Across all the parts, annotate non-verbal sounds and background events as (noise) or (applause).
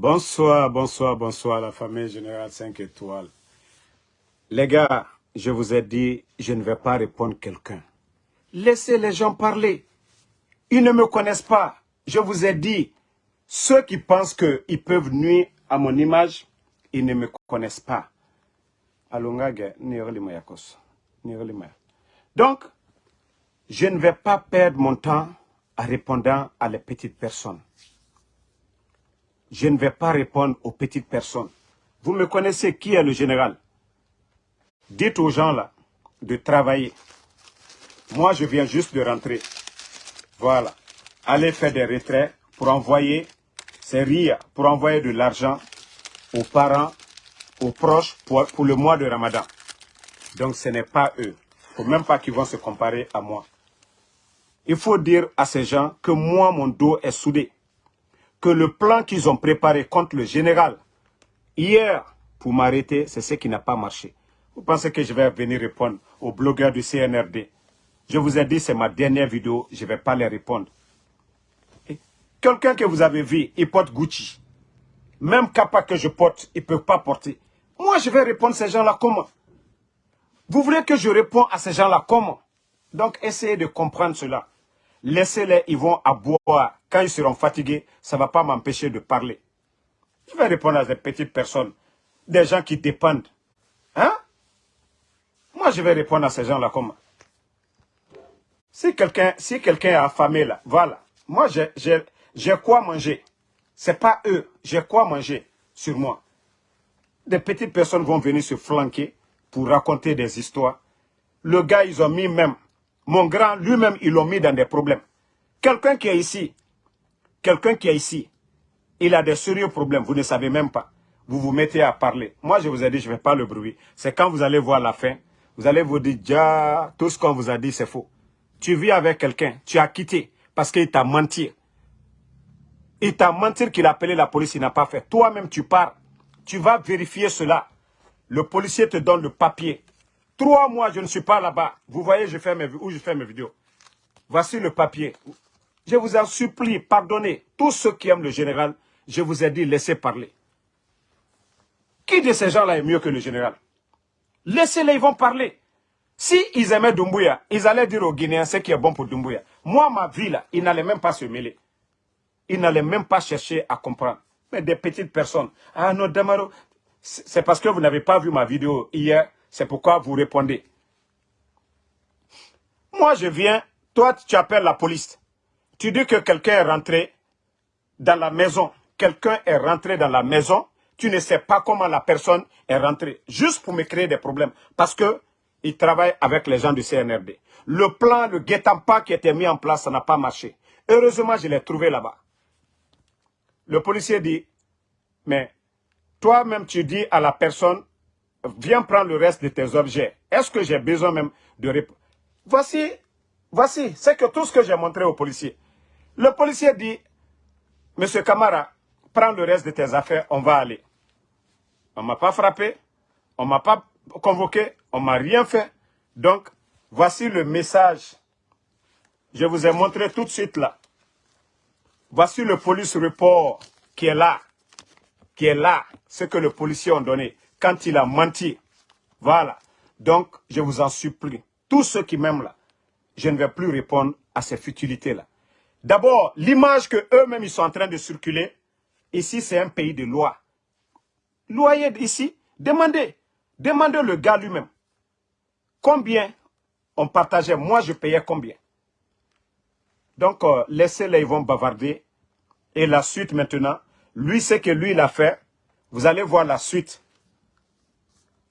Bonsoir, bonsoir, bonsoir la famille générale 5 étoiles. Les gars, je vous ai dit, je ne vais pas répondre quelqu'un. Laissez les gens parler. Ils ne me connaissent pas. Je vous ai dit, ceux qui pensent qu'ils peuvent nuire à mon image, ils ne me connaissent pas. Donc, je ne vais pas perdre mon temps en répondant à les petites personnes. Je ne vais pas répondre aux petites personnes. Vous me connaissez qui est le général? Dites aux gens là de travailler. Moi, je viens juste de rentrer. Voilà. Allez faire des retraits pour envoyer, c'est rire, pour envoyer de l'argent aux parents, aux proches pour, pour, le mois de Ramadan. Donc ce n'est pas eux. Il ne faut même pas qu'ils vont se comparer à moi. Il faut dire à ces gens que moi, mon dos est soudé. Que le plan qu'ils ont préparé contre le général, hier, pour m'arrêter, c'est ce qui n'a pas marché. Vous pensez que je vais venir répondre aux blogueurs du CNRD Je vous ai dit, c'est ma dernière vidéo, je ne vais pas les répondre. Quelqu'un que vous avez vu, il porte Gucci. Même capa que je porte, il ne peut pas porter. Moi, je vais répondre à ces gens-là comment? Vous voulez que je réponde à ces gens-là comment? Donc, essayez de comprendre cela. Laissez-les, ils vont à boire. Quand ils seront fatigués, ça ne va pas m'empêcher de parler. Je vais répondre à des petites personnes, des gens qui dépendent. Hein? Moi, je vais répondre à ces gens-là comment Si quelqu'un si est affamé là, voilà. Moi, j'ai quoi manger? Ce n'est pas eux. J'ai quoi manger sur moi? Des petites personnes vont venir se flanquer pour raconter des histoires. Le gars, ils ont mis même mon grand, lui-même, ils l'ont mis dans des problèmes. Quelqu'un qui est ici, quelqu'un qui est ici, il a des sérieux problèmes, vous ne savez même pas. Vous vous mettez à parler. Moi, je vous ai dit, je ne fais pas le bruit. C'est quand vous allez voir la fin, vous allez vous dire, ja, tout ce qu'on vous a dit, c'est faux. Tu vis avec quelqu'un, tu as quitté parce qu'il t'a menti. Il t'a menti qu'il a appelé la police, il n'a pas fait. Toi-même, tu pars. Tu vas vérifier cela. Le policier te donne le papier. Trois mois, je ne suis pas là-bas. Vous voyez je fais mes, où je fais mes vidéos. Voici le papier. Je vous en supplie, pardonnez. Tous ceux qui aiment le général, je vous ai dit, laissez parler. Qui de ces gens-là est mieux que le général? Laissez-les, ils vont parler. Si ils aimaient Dumbuya, ils allaient dire aux Guinéens ce qui est bon pour Dumbuya. Moi, ma vie, là, ils n'allaient même pas se mêler. Ils n'allaient même pas chercher à comprendre. Mais des petites personnes. Ah non, Damaro, c'est parce que vous n'avez pas vu ma vidéo hier c'est pourquoi vous répondez. Moi, je viens, toi, tu appelles la police. Tu dis que quelqu'un est rentré dans la maison. Quelqu'un est rentré dans la maison. Tu ne sais pas comment la personne est rentrée. Juste pour me créer des problèmes. Parce que il travaille avec les gens du CNRD. Le plan, le guet-apens qui était mis en place, ça n'a pas marché. Heureusement, je l'ai trouvé là-bas. Le policier dit, mais toi-même, tu dis à la personne, viens prendre le reste de tes objets. Est-ce que j'ai besoin même de répondre Voici, voici, c'est que tout ce que j'ai montré au policier. Le policier dit, Monsieur Camara, prends le reste de tes affaires, on va aller. On ne m'a pas frappé, on ne m'a pas convoqué, on ne m'a rien fait. Donc, voici le message. Je vous ai montré tout de suite là. Voici le police report qui est là. Qui est là, ce que le policier a donné quand il a menti. Voilà. Donc, je vous en supplie, tous ceux qui m'aiment là, je ne vais plus répondre à ces futilités-là. D'abord, l'image que eux-mêmes ils sont en train de circuler, ici c'est un pays de loi. Loyer ici, demandez, demandez le gars lui-même. Combien on partageait, moi je payais combien? Donc, euh, laissez-les, ils vont bavarder. Et la suite maintenant, lui, ce que lui, il a fait, vous allez voir la suite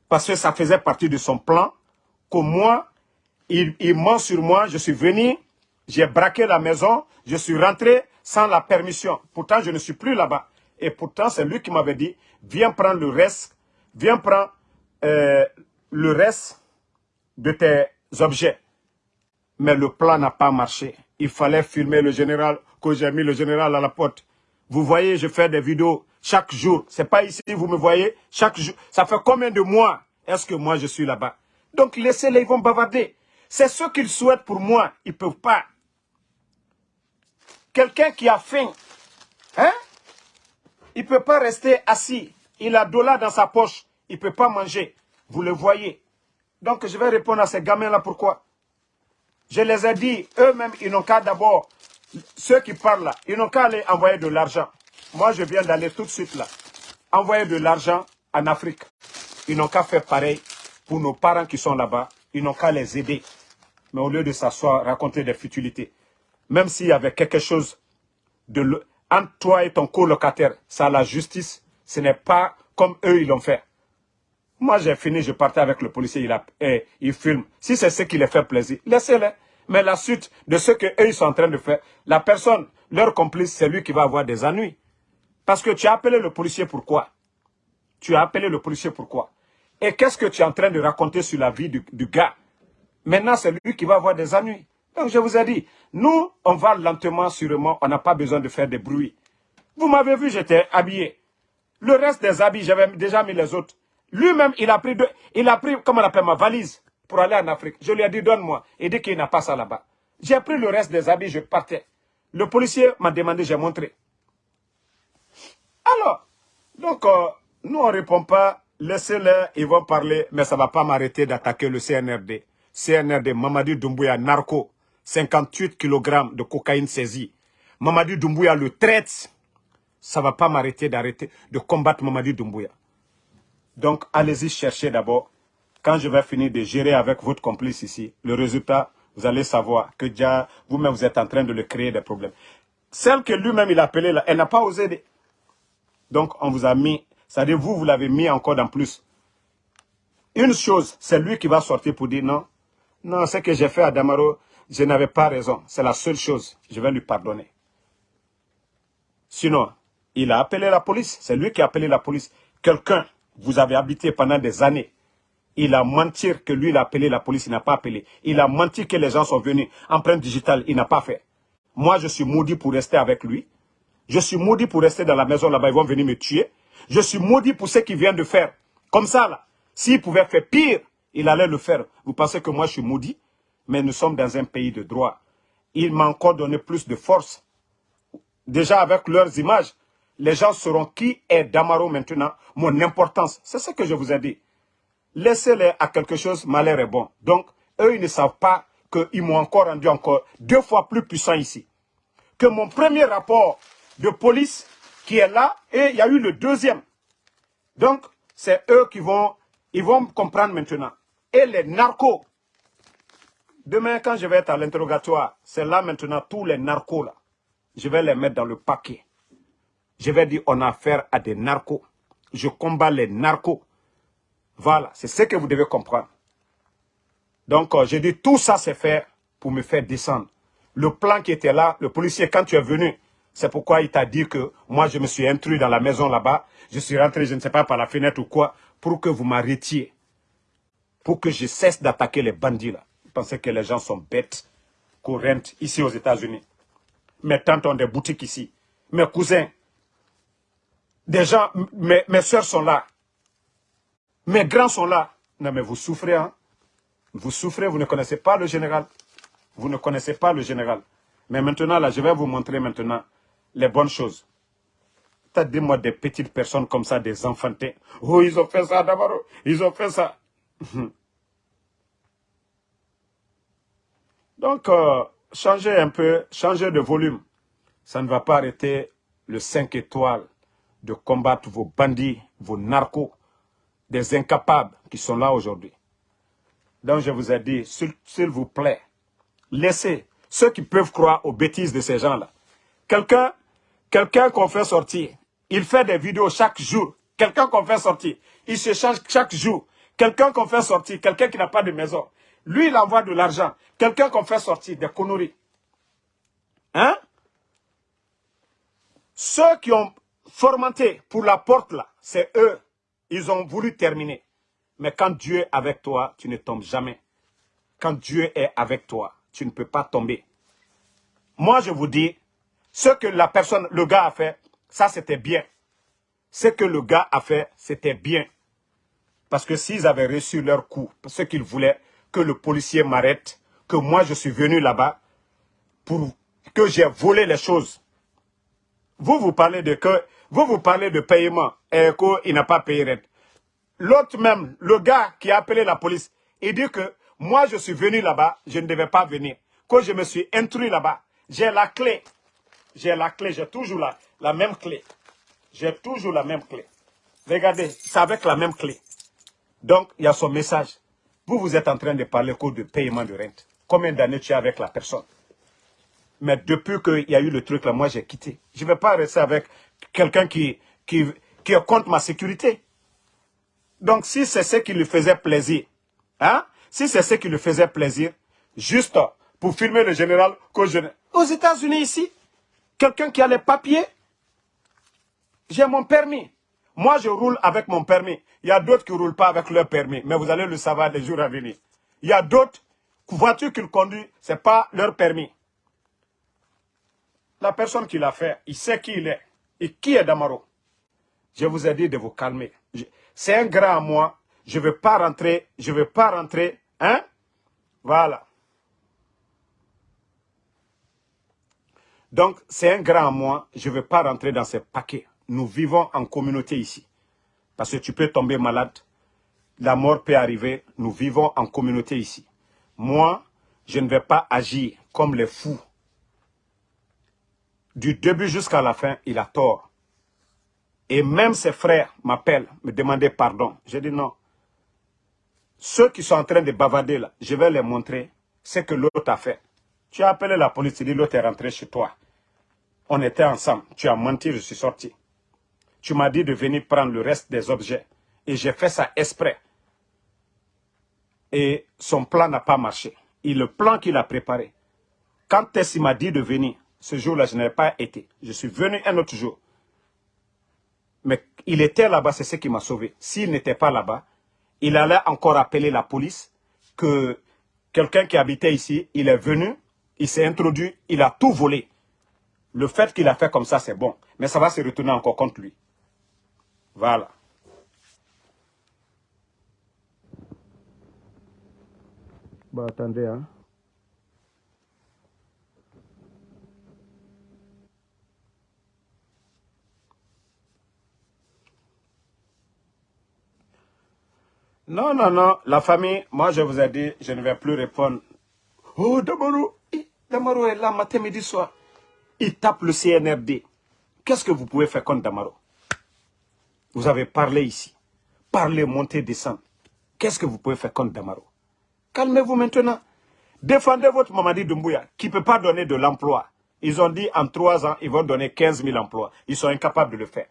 parce que ça faisait partie de son plan, que moi, il, ment sur moi, je suis venu, j'ai braqué la maison, je suis rentré sans la permission. Pourtant, je ne suis plus là-bas. Et pourtant, c'est lui qui m'avait dit, viens prendre le reste, viens prendre euh, le reste de tes objets. Mais le plan n'a pas marché. Il fallait filmer le général, que j'ai mis le général à la porte. Vous voyez, je fais des vidéos chaque jour. C'est pas ici, vous me voyez, chaque jour. Ça fait combien de mois est-ce que moi je suis là-bas? Donc laissez-les, ils vont bavarder. C'est ce qu'ils souhaitent pour moi. Ils ne peuvent pas. Quelqu'un qui a faim, hein? Il ne peut pas rester assis. Il a de là dans sa poche. Il ne peut pas manger. Vous le voyez. Donc je vais répondre à ces gamins-là pourquoi? Je les ai dit, eux-mêmes, ils n'ont qu'à d'abord, ceux qui parlent là, ils n'ont qu'à aller envoyer de l'argent. Moi, je viens d'aller tout de suite là. Envoyer de l'argent en Afrique. Ils n'ont qu'à faire pareil pour nos parents qui sont là-bas. Ils n'ont qu'à les aider. Mais au lieu de s'asseoir, raconter des futilités, même s'il y avait quelque chose de entre toi et ton colocataire, ça la justice, ce n'est pas comme eux ils l'ont fait. Moi j'ai fini, je partais avec le policier, il, a, il filme. Si c'est ce qui les fait plaisir, laissez-les. Mais la suite de ce qu'eux ils sont en train de faire, la personne, leur complice, c'est lui qui va avoir des ennuis. Parce que tu as appelé le policier pourquoi Tu as appelé le policier pourquoi Et qu'est-ce que tu es en train de raconter sur la vie du, gars? Maintenant, c'est lui qui va avoir des ennuis. Donc je vous ai dit, nous, on va lentement, sûrement, on n'a pas besoin de faire des bruits. Vous m'avez vu, j'étais habillé. Le reste des habits, j'avais déjà mis les autres. Lui-même, il a pris, deux, il a pris, comment on appelle, ma valise pour aller en Afrique. Je lui ai dit, donne-moi. Il dit qu'il n'a pas ça là-bas. J'ai pris le reste des habits, je partais. Le policier m'a demandé, j'ai montré. Alors, donc, euh, nous, on ne répond pas. Laissez-les, ils vont parler, mais ça ne va pas m'arrêter d'attaquer le CNRD. CNRD, Mamadi Doumbouya, narco. 58 kg de cocaïne saisie. Mamadi Doumbouya le traite. Ça ne va pas m'arrêter d'arrêter de combattre Mamadi Doumbouya. Donc, allez-y chercher d'abord. Quand je vais finir de gérer avec votre complice ici, le résultat, vous allez savoir que déjà, vous-même, vous êtes en train de le créer des problèmes. Celle que lui-même, il a appelée là, elle n'a pas osé. Donc, on vous a mis, c'est-à-dire vous, vous l'avez mis encore dans plus. Une chose, c'est lui qui va sortir pour dire non. Non, ce que j'ai fait à Damaro, je n'avais pas raison. C'est la seule chose. Je vais lui pardonner. Sinon, il a appelé la police. C'est lui qui a appelé la police. Quelqu'un, vous avez habité pendant des années. Il a menti que lui, il a appelé la police, il n'a pas appelé. Il a menti que les gens sont venus. Empreinte digitale, il n'a pas fait. Moi, je suis maudit pour rester avec lui. Je suis maudit pour rester dans la maison là-bas. Ils vont venir me tuer. Je suis maudit pour ce qu'il vient de faire. Comme ça, là. S'il pouvait faire pire, il allait le faire. Vous pensez que moi, je suis maudit? Mais nous sommes dans un pays de droit. Il m'a encore donné plus de force. Déjà avec leurs images, les gens sauront qui est Damaro maintenant, mon importance. C'est ce que je vous ai dit. Laissez-les à quelque chose, malheur est bon. Donc, eux, ils ne savent pas qu'ils m'ont encore rendu encore deux fois plus puissant ici. Que mon premier rapport de police qui est là, et il y a eu le deuxième. Donc, c'est eux qui vont, ils vont comprendre maintenant. Et les narcos Demain, quand je vais être à l'interrogatoire, c'est là maintenant tous les narcos là. Je vais les mettre dans le paquet. Je vais dire on a affaire à des narcos. Je combats les narcos. Voilà, c'est ce que vous devez comprendre. Donc, euh, je dis tout ça c'est fait pour me faire descendre. Le plan qui était là, le policier, quand tu es venu, c'est pourquoi il t'a dit que moi je me suis intrus dans la maison là-bas. Je suis rentré, je ne sais pas, par la fenêtre ou quoi, pour que vous m'arrêtiez. Pour que je cesse d'attaquer les bandits là pensez que les gens sont bêtes, courantes ici aux États-Unis. Mes tantes ont des boutiques ici. Mes cousins, des gens, mes, mes soeurs sont là. Mes grands sont là. Non mais vous souffrez, hein. Vous souffrez, vous ne connaissez pas le général. Vous ne connaissez pas le général. Mais maintenant, là, je vais vous montrer maintenant les bonnes choses. Dis-moi des petites personnes comme ça, des enfantins. Oh, ils ont fait ça d'abord. Ils ont fait ça. (laughs) Donc, euh, changer un peu, changer de volume. Ça ne va pas arrêter le 5 étoiles de combattre vos bandits, vos narcos, des incapables qui sont là aujourd'hui. Donc, je vous ai dit, s'il vous plaît, laissez ceux qui peuvent croire aux bêtises de ces gens-là. Quelqu'un quelqu'un qu'on fait sortir, il fait des vidéos chaque jour. Quelqu'un qu'on fait sortir, il se change chaque jour. Quelqu'un qu'on fait sortir, quelqu'un qui n'a pas de maison, lui, il envoie de l'argent. Quelqu'un qu'on fait sortir des conneries. Hein? Ceux qui ont formanté pour la porte là, c'est eux. Ils ont voulu terminer. Mais quand Dieu est avec toi, tu ne tombes jamais. Quand Dieu est avec toi, tu ne peux pas tomber. Moi, je vous dis, ce que la personne, le gars a fait, ça c'était bien. Ce que le gars a fait, c'était bien. Parce que s'ils avaient reçu leur coup, ce qu'ils voulaient, que le policier m'arrête, que moi je suis venu là-bas pour que j'ai volé les choses. Vous, vous parlez de que Vous, vous parlez de paiement et qu'il n'a pas payé L'autre même, le gars qui a appelé la police, il dit que moi, je suis venu là-bas, je ne devais pas venir. Quand je me suis intrus là-bas, j'ai la clé. J'ai la clé, j'ai toujours la, la même clé. J'ai toujours la même clé. Regardez, c'est avec la même clé. Donc, il y a son message. Vous, vous êtes en train de parler code de paiement de rente. Combien d'années tu es avec la personne? Mais depuis qu'il y a eu le truc là, moi j'ai quitté. Je ne vais pas rester avec quelqu'un qui, qui, qui est contre ma sécurité. Donc, si c'est ce qui lui faisait plaisir, hein, si c'est ce qui lui faisait plaisir, juste pour filmer le général. Aux États-Unis ici, quelqu'un qui a les papiers, j'ai mon permis. Moi, je roule avec mon permis. Il y a d'autres qui ne roulent pas avec leur permis, mais vous allez le savoir les jours à venir. Il y a d'autres voitures qu'ils conduisent, ce n'est pas leur permis. La personne qui l'a fait, il sait qui il est. Et qui est Damaro? Je vous ai dit de vous calmer. C'est un grand à moi. Je ne veux pas rentrer. Je ne veux pas rentrer. Hein? Voilà. Donc, c'est un grand à moi. Je ne veux pas rentrer dans ces paquets. Nous vivons en communauté ici. Parce que tu peux tomber malade. La mort peut arriver. Nous vivons en communauté ici. Moi, je ne vais pas agir comme les fous. Du début jusqu'à la fin, il a tort. Et même ses frères m'appellent, me demandaient pardon. J'ai dit non. Ceux qui sont en train de bavarder là, je vais les montrer ce que l'autre a fait. Tu as appelé la police, tu dis l'autre est rentré chez toi. On était ensemble, tu as menti, je suis sorti. Tu m'as dit de venir prendre le reste des objets. Et j'ai fait ça exprès. Et son plan n'a pas marché. Et le plan qu'il a préparé, quand Tessie m'a dit de venir, ce jour-là, je n'avais pas été. Je suis venu un autre jour. Mais il était là-bas, c'est ce qui m'a sauvé. S'il n'était pas là-bas, il allait encore appeler la police que quelqu'un qui habitait ici, il est venu, il s'est introduit, il a tout volé. Le fait qu'il a fait comme ça, c'est bon. Mais ça va se retourner encore contre lui. Voilà. Bon, attendez, hein. Non, non, non. La famille, moi je vous ai dit, je ne vais plus répondre. Oh, Damaro, Damaro est là matin, midi, soir. Il tape le CNRD. Qu'est-ce que vous pouvez faire contre Damaro? Vous avez parlé ici. Parlez, montez, descendre. Qu'est-ce que vous pouvez faire contre Damaro? Calmez-vous maintenant. Défendez votre Mamadi Doumbouya, qui ne peut pas donner de l'emploi. Ils ont dit en trois ans, ils vont donner 15 000 emplois. Ils sont incapables de le faire.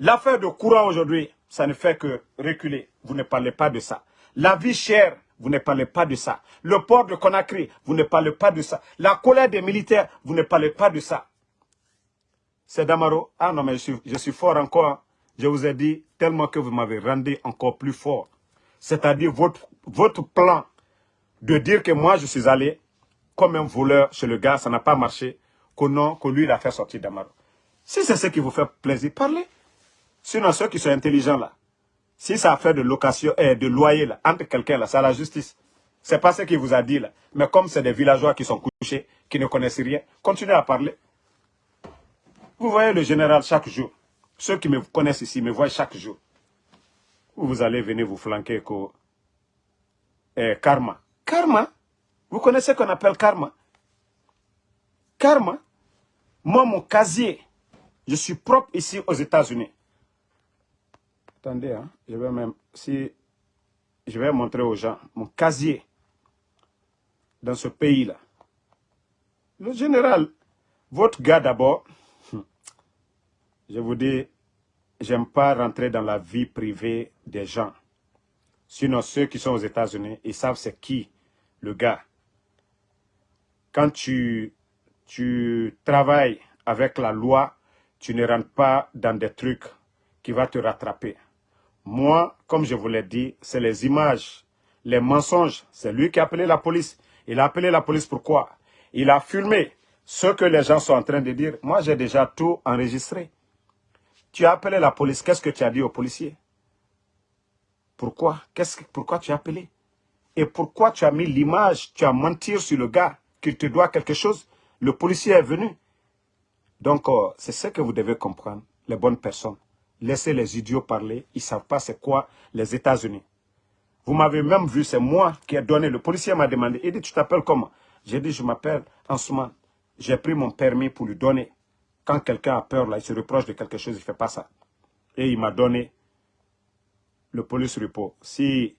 L'affaire de courant aujourd'hui, ça ne fait que reculer. Vous ne parlez pas de ça. La vie chère, vous ne parlez pas de ça. Le port de Conakry, vous ne parlez pas de ça. La colère des militaires, vous ne parlez pas de ça. C'est Damaro. Ah non, mais je suis, fort encore. Je vous ai dit tellement que vous m'avez rendu encore plus fort. C'est-à-dire votre, votre plan de dire que moi je suis allé comme un voleur chez le gars, ça n'a pas marché, que non, que lui il a fait sortir Damaro. Si c'est ce qui vous fait plaisir, parlez. Sinon, ceux qui sont intelligents là, si ça fait de location, et eh, de loyer entre quelqu'un là, c'est la justice. C'est pas ce qu'il vous a dit là. Mais comme c'est des villageois qui sont couchés, qui ne connaissent rien, continuez à parler. Vous voyez le général chaque jour. Ceux qui me connaissent ici me voient chaque jour. Vous allez venir vous flanquer que eh, karma. Karma? Vous connaissez qu'on appelle karma? Karma? Moi, mon casier, je suis propre ici aux États-Unis. Attendez, hein, je vais même, si, je vais montrer aux gens mon casier dans ce pays-là. Le général, votre gars d'abord, je vous dis, j'aime pas rentrer dans la vie privée des gens. Sinon, ceux qui sont aux États-Unis, ils savent c'est qui le gars. Quand tu, tu travailles avec la loi, tu ne rentres pas dans des trucs qui vont te rattraper. Moi, comme je vous l'ai dit, c'est les images, les mensonges. C'est lui qui a appelé la police. Il a appelé la police pourquoi? Il a filmé ce que les gens sont en train de dire. Moi, j'ai déjà tout enregistré. Tu as appelé la police. Qu'est-ce que tu as dit aux policiers? Pourquoi? Que, Pourquoi tu as appelé? Et pourquoi tu as mis l'image? Tu as menti sur le gars qu'il te doit quelque chose? Le policier est venu. Donc, euh, c'est ce que vous devez comprendre. les bonnes personnes. Laissez les idiots parler. Ils ne savent pas c'est quoi les États-Unis. Vous m'avez même vu, c'est moi qui ai donné. Le policier m'a demandé, il dit, tu t'appelles comment? J'ai dit, je m'appelle Ansuman. J'ai pris mon permis pour lui donner. Quand quelqu'un a peur, là, il se reproche de quelque chose, il ne fait pas ça. Et il m'a donné le police repos. Si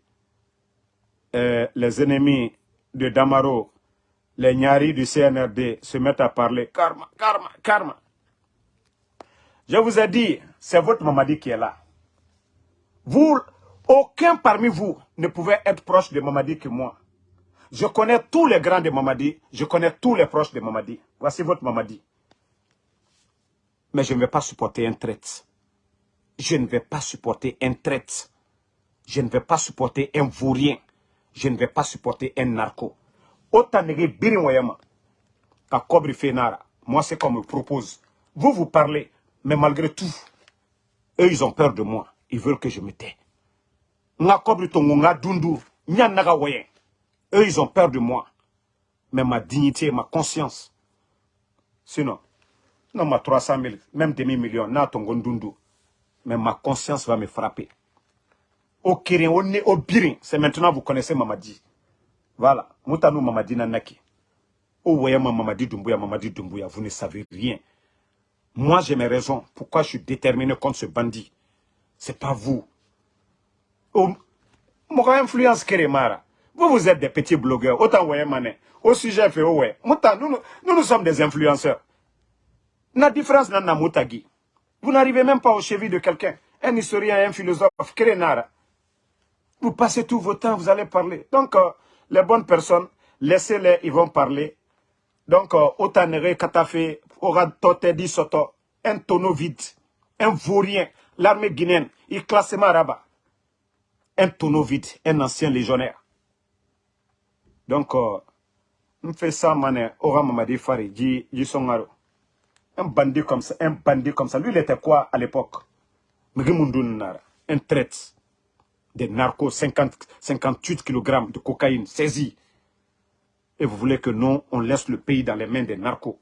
euh, les ennemis de Damaro, les Nyari du CNRD se mettent à parler, karma, karma, karma. Je vous ai dit, c'est votre Mamadi qui est là. Vous, aucun parmi vous ne pouvait être proche de Mamadi que moi. Je connais tous les grands de Mamadi, je connais tous les proches de Mamadi. Voici votre Mamadi. Mais je ne vais pas supporter un traite. Je ne vais pas supporter un traite. Je ne vais pas supporter un vaurien. Je ne vais pas supporter un narco. Autant. Moi, c'est qu'on me propose. Vous, vous parlez, mais malgré tout, eux, ils ont peur de moi. Ils veulent que je me tais. Nga kobri tongo nga dundu, naga Eux, ils ont peur de moi. Mais ma dignité, ma conscience. Sinon, non, ma 300 000, même demi-million, na tongo dundu. Mais ma conscience va me frapper. Au Kirin, au au Birin, c'est maintenant vous connaissez Mamadi. Voilà. Moutanou Mamadi Nanaki. Au Wayama Mamadi Doumbouya, Mamadi Doumbouya, vous ne savez rien. Moi, j'ai mes raisons. Pourquoi je suis déterminé contre ce bandit C'est pas vous. Mon influence Keremara. Vous, vous êtes des petits blogueurs. Autant Wayamane. Au sujet fait ouais. Mouta, nous, nous, sommes des influenceurs. La différence n'a Moutagi. Vous n'arrivez même pas au cheville de quelqu'un. Un historien, un philosophe, Kerenara. Vous passez tout votre temps, vous allez parler. Donc, euh, les bonnes personnes, laissez-les, ils vont parler. Donc, autant euh, Katafe, aura Tote Soto, un tonneau vide, un vaurien, l'armée guinéenne, il classe Maraba. Un tonneau vide, un ancien légionnaire. Donc, euh, on fait ça, mané, Ora Mamadi Fari, dit Un bandit comme ça, un bandit comme ça. Lui, il était quoi à l'époque? Un traite des narcos, 50, 58 kg de cocaïne saisie. Et vous voulez que non, on laisse le pays dans les mains des narcos.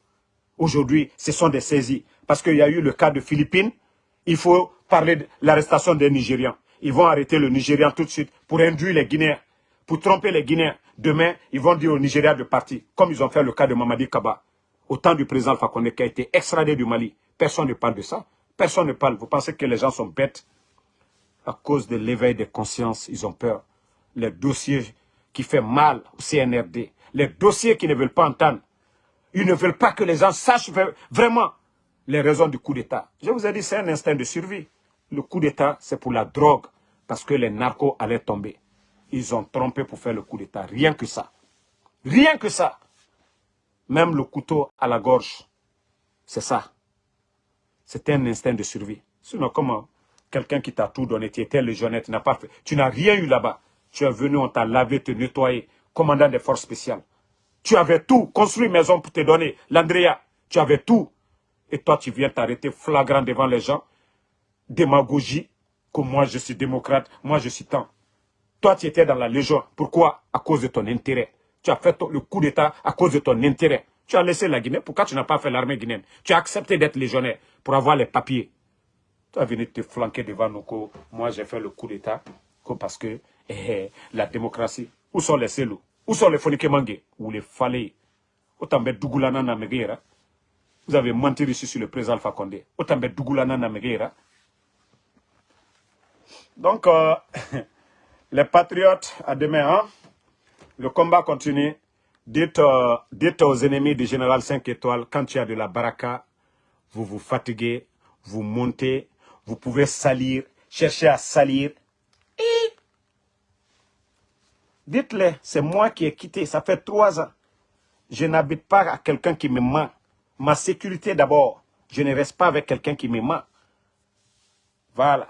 Aujourd'hui, ce sont des saisies. Parce qu'il y a eu le cas de Philippines, il faut parler de l'arrestation des Nigérians. Ils vont arrêter le Nigérian tout de suite pour induire les Guinéens, pour tromper les Guinéens. Demain, ils vont dire au Nigeria de partir, comme ils ont fait le cas de Mamadi Kaba. Au temps du président Fakonde qui a été extradé du Mali. Personne ne parle de ça. Personne ne parle. Vous pensez que les gens sont bêtes? À cause de l'éveil des consciences, ils ont peur. Les dossiers qui font mal au CNRD, les dossiers qui ne veulent pas entendre, ils ne veulent pas que les gens sachent vraiment les raisons du coup d'État. Je vous ai dit, c'est un instinct de survie. Le coup d'État, c'est pour la drogue, parce que les narcos allaient tomber. Ils ont trompé pour faire le coup d'État. Rien que ça. Rien que ça. Même le couteau à la gorge, c'est ça. C'est un instinct de survie. Sinon, comment quelqu'un qui t'a tout donné, tu étais pas fait, tu n'as rien eu là-bas. Tu es venu, on t'a lavé, te nettoyé, commandant des forces spéciales. Tu avais tout, construit maison pour te donner, l'Andrea, tu avais tout. Et toi, tu viens t'arrêter flagrant devant les gens, démagogie, que moi je suis démocrate, moi je suis tant. Toi, tu étais dans la légion. Pourquoi? À cause de ton intérêt. Tu as fait le coup d'État à cause de ton intérêt. Tu as laissé la Guinée. Pourquoi tu n'as pas fait l'armée guinéenne? Tu as accepté d'être légionnaire pour avoir les papiers. Tu as venu te flanquer devant nous moi j'ai fait le coup d'État parce que eh, eh, la démocratie. Où sont les celous Où sont les Fonikemangue Où les Falé Autant Dougoulana na Vous avez menti ici sur le président Alpha Condé. Autant Dougoulana na Donc, euh, (laughs) les patriotes, à demain, hein? le combat continue. Dites, euh, dites aux ennemis du général 5 étoiles, quand il y a de la baraka, vous vous fatiguez, vous montez, vous pouvez salir, chercher à salir. Dites-le, c'est moi qui ai quitté, ça fait trois ans. Je n'habite pas à quelqu'un qui me ment. Ma sécurité d'abord. Je ne reste pas avec quelqu'un qui me ment. Voilà.